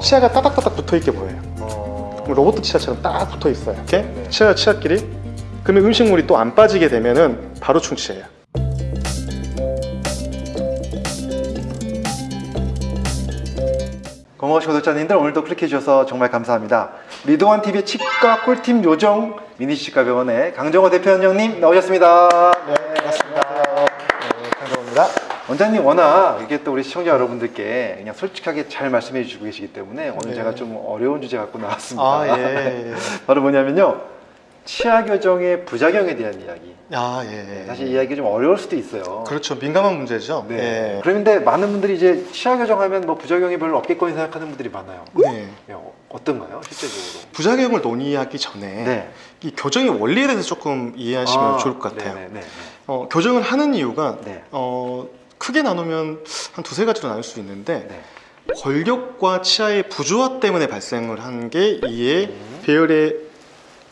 치아가 따닥따닥 붙어있게 보여요 어... 로봇 치아처럼 딱 붙어있어요 이렇게 네. 치아 치아끼리 그러면 음식물이 또 안 빠지게 되면은 바로 충치예요 고마우신 구독자님들 오늘도 클릭해 주셔서 정말 감사합니다. 리도원 TV의 치과 꿀팁 요정 미니치과병원의 강정호 대표원장님 나오셨습니다. 네, 반갑습니다. 네, 원장님 워낙 이게 또 우리 시청자 여러분들께 그냥 솔직하게 잘 말씀해 주시고 계시기 때문에 오늘 네. 제가 좀 어려운 주제 갖고 나왔습니다. 아, 예. 바로 뭐냐면요. 치아 교정의 부작용에 대한 이야기. 아, 예. 사실 이야기가 좀 어려울 수도 있어요. 그렇죠. 민감한 문제죠. 네. 예. 그런데 많은 분들이 이제 치아 교정하면 뭐 부작용이 별로 없겠거니 생각하는 분들이 많아요. 네. 예, 어- 어떤가요, 실제적으로? 부작용을 논의하기 전에 네. 이 교정의 원리에 대해서 조금 이해하시면 아, 좋을 것 같아요. 네네네. 어, 교정을 하는 이유가 네. 어, 크게 나누면 한 두세 가지로 나눌 수 있는데 네. 골격과 치아의 부조화 때문에 발생을 한 게 이에 음. 배열에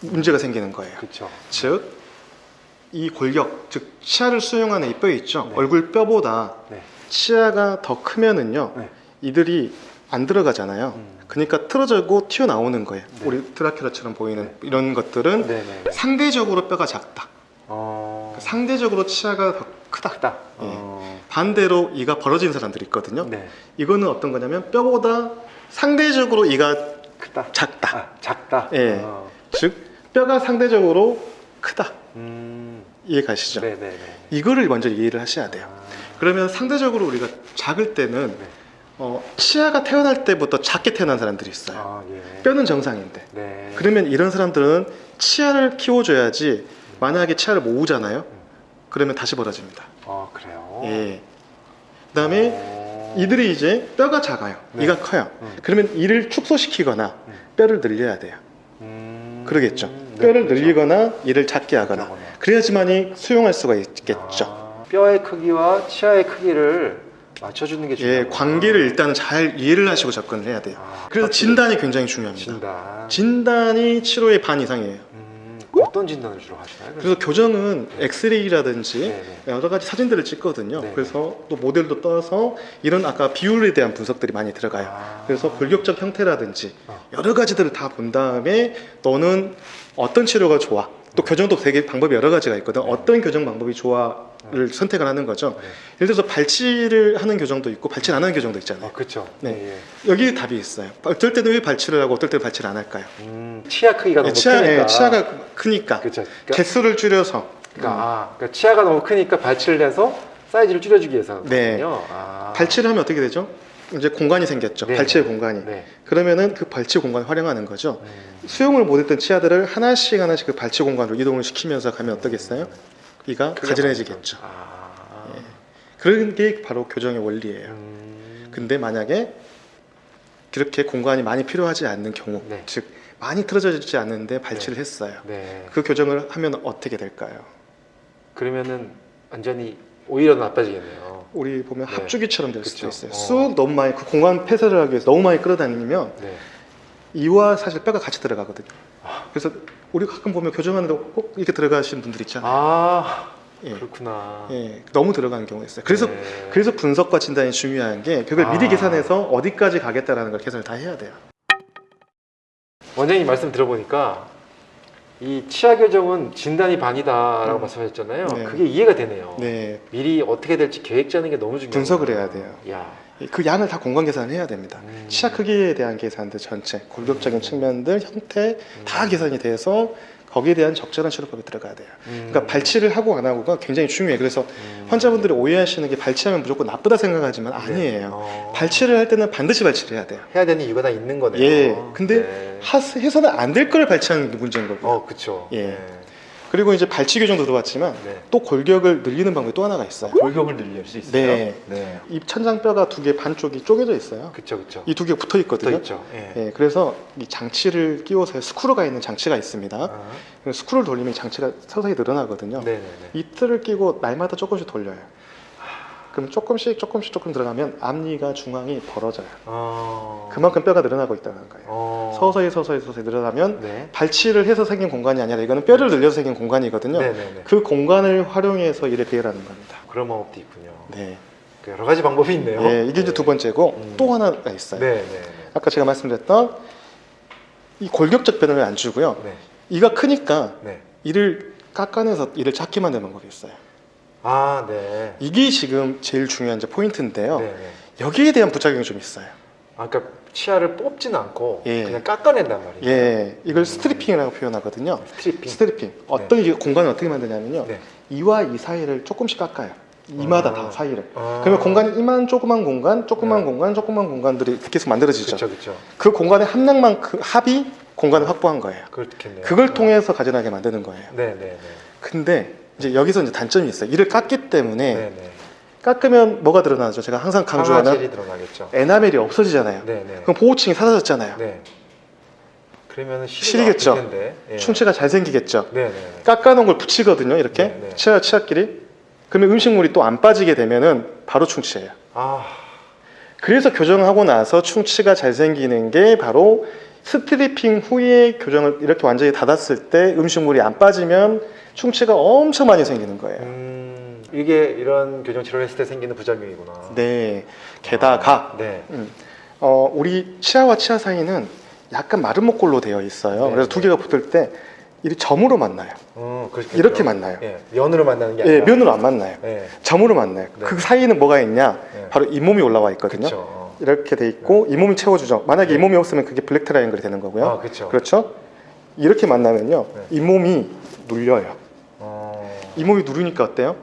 문제가 생기는 거예요. 그렇죠. 즉, 이 골격, 즉 치아를 수용하는 이 뼈 있죠. 네. 얼굴 뼈보다 네. 치아가 더 크면은요, 네. 이들이 안 들어가잖아요. 음. 그러니까 틀어지고 튀어나오는 거예요. 네. 우리 드라큘라처럼 보이는 네. 이런 것들은 네네. 상대적으로 뼈가 작다. 어. 상대적으로 치아가 더 크다. 크다. 예. 어. 반대로 이가 벌어진 사람들이 있거든요. 네. 이거는 어떤 거냐면 뼈보다 상대적으로 이가 크다. 작다. 아, 작다. 예. 어. 즉 뼈가 상대적으로 크다. 음. 이해 가시죠? 네네네. 이거를 먼저 이해를 하셔야 돼요. 아. 그러면 상대적으로 우리가 작을 때는 네. 어, 치아가 태어날 때부터 작게 태어난 사람들이 있어요. 아, 예. 뼈는 정상인데. 네. 그러면 이런 사람들은 치아를 키워줘야지 만약에 치아를 모으잖아요. 그러면 다시 벌어집니다. 아, 그래요? 예. 그다음에 어. 이들이 이제 뼈가 작아요. 네. 이가 커요. 음. 그러면 이를 축소시키거나 음. 뼈를 늘려야 돼요. 음. 그러겠죠. 네, 뼈를 그렇죠. 늘리거나 이를 작게 하거나 그러거나. 그래야지만이 수용할 수가 있겠죠. 아, 뼈의 크기와 치아의 크기를 맞춰주는 게 예, 중요해요. 관계를 일단 은 잘 이해를 하시고 접근을 해야 돼요. 아, 그래서 진단이 굉장히 중요합니다. 진단. 진단이 치료의 반 이상이에요. 음, 어떤 진단을 주로 하시나요? 그래서 교정은 엑스레이라든지 네네. 여러 가지 사진들을 찍거든요. 네. 그래서 또 모델도 떠서 이런 아까 비율에 대한 분석들이 많이 들어가요. 아. 그래서 골격적 형태라든지 어. 여러 가지들을 다 본 다음에 너는 어떤 치료가 좋아. 또 교정도 되게 방법이 여러 가지가 있거든. 네. 어떤 교정 방법이 좋아를 선택을 하는 거죠. 네. 예를 들어서 발치를 하는 교정도 있고 발치 안 하는 교정도 있잖아요. 아, 그렇죠. 네. 예, 예. 여기 답이 있어요. 어떨 때는 왜 발치를 하고 어떨 때는 발치를 안 할까요? 음, 치아 크기가 너무 치아, 크니까. 예, 치아가 크니까 그렇죠. 그러니까, 개수를 줄여서 그러니까, 아, 그러니까 치아가 너무 크니까 발치를 해서 사이즈를 줄여주기 위해서거든요. 네. 아. 발치를 하면 어떻게 되죠? 이제 공간이 생겼죠. 네. 발치의 공간이. 네. 그러면 그 발치 공간을 활용하는 거죠. 음. 수용을 못했던 치아들을 하나씩 하나씩 그 발치 공간으로 이동을 시키면서 가면 어떻겠어요? 이가 가지런해지겠죠. 아. 예. 그런 게 바로 교정의 원리예요. 음. 근데 만약에 그렇게 공간이 많이 필요하지 않는 경우, 네. 즉 많이 틀어지지 않는데 발치를 했어요. 네. 그 교정을 하면 어떻게 될까요? 그러면은 완전히 오히려 나빠지겠네요. 우리 보면 네. 합주기처럼 될 수도. 있어요. 어. 쑥 너무 많이 그 공간 폐쇄를 하기 위해서 너무 많이 끌어다니면 네. 이와 사실 뼈가 같이 들어가거든요. 아. 그래서 우리 가끔 보면 교정하는데 꼭 이렇게 들어가시는 분들 있잖아요. 아, 예. 그렇구나. 예, 너무 들어가는 경우가 있어요. 그래서 네. 그래서 분석과 진단이 중요한 게 그걸 아. 미리 계산해서 어디까지 가겠다라는 걸 계산을 다 해야 돼요. 원장님 말씀 들어보니까 이 치아 교정은 진단이 반이다라고 음. 말씀하셨잖아요. 네. 그게 이해가 되네요. 네, 미리 어떻게 될지 계획 짜는 게 너무 중요해요. 분석을 해야 돼요. 야. 그 양을 다 공간 계산을 해야 됩니다. 음. 치아 크기에 대한 계산들 전체, 골격적인 측면들, 형태 다 음. 계산이 돼서 거기에 대한 적절한 치료법이 들어가야 돼요. 음. 그러니까 발치를 하고 안 하고가 굉장히 중요해요. 그래서 음. 환자분들이 오해하시는 게 발치하면 무조건 나쁘다 생각하지만 네. 아니에요. 어. 발치를 할 때는 반드시 발치를 해야 돼요. 해야 되는 이유가 다 있는 거네요. 예. 근데 네. 하, 해서는 안 될 걸 발치하는 게 문제인 거고요. 어, 그쵸. 예. 네. 그리고 이제 발치 교정도 들어봤지만 네. 또 골격을 늘리는 방법이 또 하나가 있어요. 골격을 늘릴 수 있어요. 네. 네. 입 천장뼈가 두 개 반쪽이 쪼개져 있어요. 그쵸, 그쵸. 이 두 개 붙어 붙어 있거든요. 있죠. 예. 예, 그래서 이 장치를 끼워서 스크루가 있는 장치가 있습니다. 아. 스크루를 돌리면 장치가 서서히 늘어나거든요. 네네네. 이 틀을 끼고 날마다 조금씩 돌려요. 그럼 조금씩 조금씩 조금 들어가면 앞니가 중앙이 벌어져요. 어. 그만큼 뼈가 늘어나고 있다는 거예요. 어. 서서히 서서히 서서히 늘어나면 네. 발치를 해서 생긴 공간이 아니라 이거는 뼈를 늘려서 생긴 공간이거든요. 네네네. 그 공간을 활용해서 일을 배열하는 겁니다. 그런 방법도 있군요. 네. 그 여러 가지 방법이 있네요. 예, 이게 이제 두 번째고 음. 또 하나가 있어요. 네, 네. 네. 아까 제가 말씀드렸던 이 골격적 변화를 안 주고요. 네. 이가 크니까 네. 이를 깎아내서 이를 작게 만드는 방법이 있어요. 아, 네. 이게 지금 제일 중요한 포인트인데요. 네, 네. 여기에 대한 부작용이 좀 있어요. 아, 그러니까 치아를 뽑지는 않고 예. 그냥 깎아낸단 말이에요. 예, 이걸 stripping이라고 표현하거든요. stripping. Stripping. 어떤 이게 공간을 어떻게 만드냐면요. 네. 이와 이 사이를 조금씩 깎아요. 이마다 아. 다 사이를. 아. 그러면 공간이 이만 조그만 공간, 조그만 네. 공간, 조그만 공간들이 계속 만들어지죠. 그렇죠, 그렇죠. 그 공간의 함량만큼 합이 공간을 확보한 거예요. 그렇겠네요. 그걸 통해서 가지런하게 만드는 거예요. 네, 네, 네. 근데 이제 여기서 이제 단점이 있어요. 이를 깎기 때문에 네, 네. 깎으면 뭐가 드러나죠? 제가 항상 강조하는. 에나멜이 없어지잖아요. 네, 네. 그럼 보호층이 사라졌잖아요. 네. 그러면은 시리겠죠. 텐데. 예. 충치가 잘 생기겠죠. 네, 네. 깎아놓은 걸 붙이거든요. 이렇게 네, 네. 치아 치아끼리. 그러면 음식물이 또 안 빠지게 되면은 바로 충치예요. 아, 그래서 교정하고 나서 충치가 잘 생기는 게 바로 stripping 후에 교정을 이렇게 완전히 닫았을 때 음식물이 안 빠지면 충치가 엄청 많이 생기는 거예요. 음, 이게 이런 교정 치료를 했을 때 생기는 부작용이구나. 네. 게다가 네. 음, 어, 우리 치아와 치아 사이는 약간 마름모꼴로 되어 있어요. 네, 그래서 두 네. 개가 붙을 때 이 점으로 만나요. 어. 이렇게 만나요. 예, 면으로 만나는 게 예, 아니라. 면으로 안 만나요. 예, 점으로 만나요. 네. 그 사이에는 뭐가 있냐? 예. 바로 잇몸이 올라와 있거든요. 그렇죠. 어. 이렇게 돼 있고 잇몸이 채워주죠. 만약에 네. 잇몸이 없으면 그게 black triangle이 되는 거고요. 아, 그렇죠. 그렇죠? 이렇게 만나면요, 네. 잇몸이 눌려요. 어, 잇몸이 누르니까 어때요?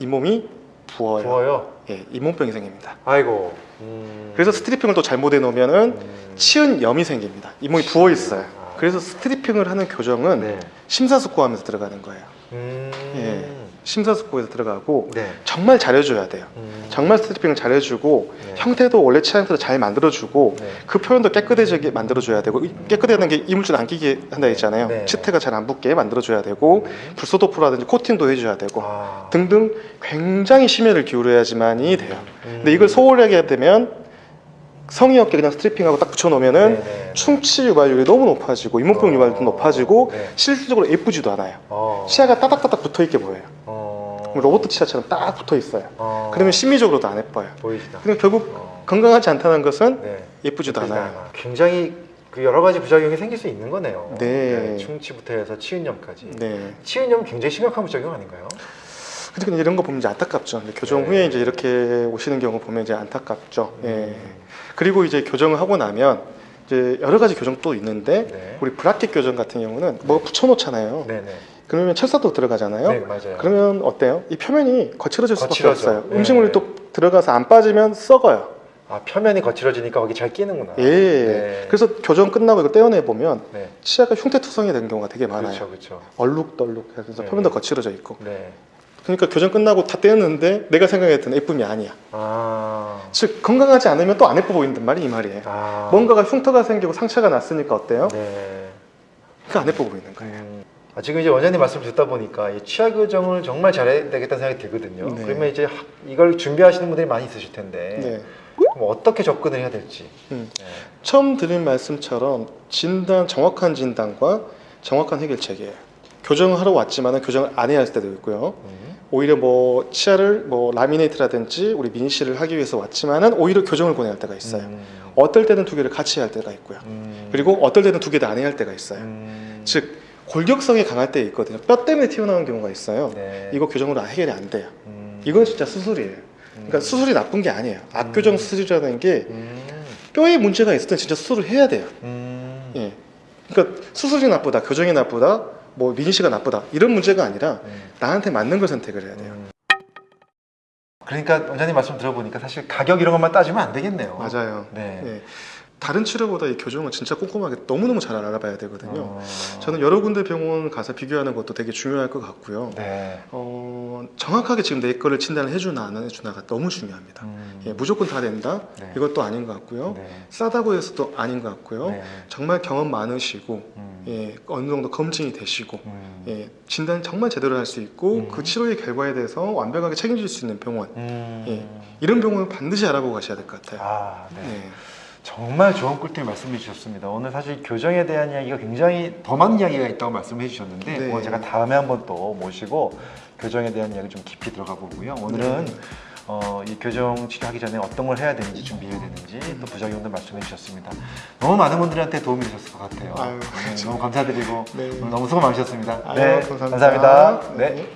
잇몸이 부어요. 부어요. 예, 잇몸병이 생깁니다. 아이고. 음. 그래서 stripping을 또 잘못 해 놓으면은 음. 치은 염이 생깁니다. 잇몸이 부어 있어요. 아. 그래서 stripping을 하는 교정은 네. 심사숙고하면서 들어가는 거예요. 음. 예. 심사숙고해서 들어가고 네. 정말 잘해줘야 돼요. 음. 정말 stripping을 잘해주고 네. 형태도 원래 형태도 잘 만들어주고 네. 그 표면도 깨끗해지게 만들어줘야 되고 이- 깨끗하다는 게 이물질 안 끼게 한다 했잖아요. 네. 치태가 잘 안 붙게 만들어줘야 되고 음. 불소도포라든지 코팅도 해줘야 되고 아. 등등 굉장히 심혈을 기울여야지만이 돼요. 음. 근데 이걸 소홀히 하게 되면 성의 없게 그냥 스트리핑하고 딱 붙여놓으면은 네네. 충치 유발률이 너무 높아지고 잇몸병 어. 유발률도 높아지고 네. 실질적으로 예쁘지도 않아요. 어. 치아가 따닥따닥 붙어있게 보여요. 어. 로봇 치아처럼 딱 붙어있어요. 어. 그러면 심미적으로도 안 예뻐요. 보이시다. 근데 결국 어. 건강하지 않다는 것은 네. 예쁘지도 예쁘지도 않아요. 않아. 굉장히 그 여러 가지 부작용이 생길 수 있는 거네요. 네. 충치부터 해서 치은염까지. 네. 치은염 굉장히 심각한 부작용 아닌가요? 근데 그냥 이런 거 보면 이제 안타깝죠. 근데 교정 네. 후에 이제 이렇게 오시는 경우 보면 이제 안타깝죠. 예. 음. 그리고 이제 교정을 하고 나면 이제 여러 가지 교정 또 있는데 네. 우리 브라켓 교정 같은 경우는 뭐 붙여놓잖아요. 네네. 그러면 철사도 들어가잖아요. 네 맞아요. 그러면 어때요? 이 표면이 거칠어질 수밖에 거칠어져. 없어요. 네. 음식물이 또 들어가서 안 빠지면 썩어요. 아 표면이 거칠어지니까 거기 잘 끼는구나. 예. 네. 그래서 교정 끝나고 이거 떼어내 보면 네. 치아가 흉태투성이 되는 경우가 되게 많아요. 그렇죠, 그렇죠. 얼룩덜룩 해서 네. 표면도 거칠어져 있고. 네. 그러니까 교정 끝나고 다 떼었는데 내가 생각했던 예쁨이 아니야. 아. 즉 건강하지 않으면 또 안 예뻐 보인단 말이 이 말이에요. 아. 뭔가가 흉터가 생기고 상처가 났으니까 어때요? 네. 그러니까 안 예뻐 보이는 거예요. 음. 아, 지금 이제 원장님 말씀 듣다 보니까 이 치아 교정을 정말 잘해야 되겠다는 생각이 들거든요. 네. 그러면 이제 하- 이걸 준비하시는 분들이 많이 있으실 텐데 네. 그럼 어떻게 접근을 해야 될지. 음. 네. 처음 드린 말씀처럼 진단 정확한 진단과 정확한 해결책이에요. 교정을 하러 왔지만 교정을 안 해야 할 때도 있고요. 음. 오히려 뭐 치아를 뭐 라미네이트라든지 우리 미니시를 하기 위해서 왔지만은 오히려 교정을 권해야 할 때가 있어요. 음. 어떨 때는 두 개를 같이 해야 할 때가 있고요. 음. 그리고 어떨 때는 두 개 다 안 해야 할 때가 있어요. 음. 즉 골격성이 강할 때 있거든요. 뼈 때문에 튀어나오는 경우가 있어요. 네. 이거 교정으로 해결이 안 돼요. 음. 이건 진짜 수술이에요. 그러니까 음. 수술이 나쁜 게 아니에요. 악교정 수술이라는 게 음. 뼈에 문제가 있을 때 진짜 수술을 해야 돼요. 음. 예. 그러니까 수술이 나쁘다, 교정이 나쁘다, 뭐 미니시가 나쁘다 이런 문제가 아니라 음. 나한테 맞는 걸 선택을 해야 돼요. 음. 그러니까 원장님 말씀 들어보니까 사실 가격 이런 것만 따지면 안 되겠네요. 맞아요. 네. 예. 다른 치료보다 이 교정은 진짜 꼼꼼하게 너무너무 잘 알아봐야 되거든요. 어. 저는 여러 군데 병원 가서 비교하는 것도 되게 중요할 것 같고요. 네. 어, 정확하게 지금 내 거를 진단을 해주나 안 해주나가 너무 중요합니다. 음. 예, 무조건 다 된다? 네. 이것도 아닌 것 같고요. 네. 싸다고 해서도 아닌 것 같고요. 네. 정말 경험 많으시고 음. 예, 어느 정도 검증이 되시고 음. 예, 진단 정말 제대로 할 수 있고 음. 그 치료의 결과에 대해서 완벽하게 책임질 수 있는 병원 음. 예. 이런 병원을 반드시 알아보고 가셔야 될 것 같아요. 아, 네. 네. 정말 좋은 꿀팁 말씀해 주셨습니다. 오늘 사실 교정에 대한 이야기가 굉장히 더 많은 이야기가 있다고 말씀해 주셨는데 네. 오늘 제가 다음에 한번 또 모시고 교정에 대한 이야기 좀 깊이 들어가 보고요. 오늘은 네. 어, 이 교정 치료하기 전에 어떤 걸 해야 되는지 준비해야 되는지 또 부작용도 말씀해 주셨습니다. 너무 많은 분들한테 도움이 되셨을 것 같아요. 아유, 네, 너무 감사드리고 네. 너무 수고 많으셨습니다. 아유, 네, 감사합니다. 감사합니다. 네. 네.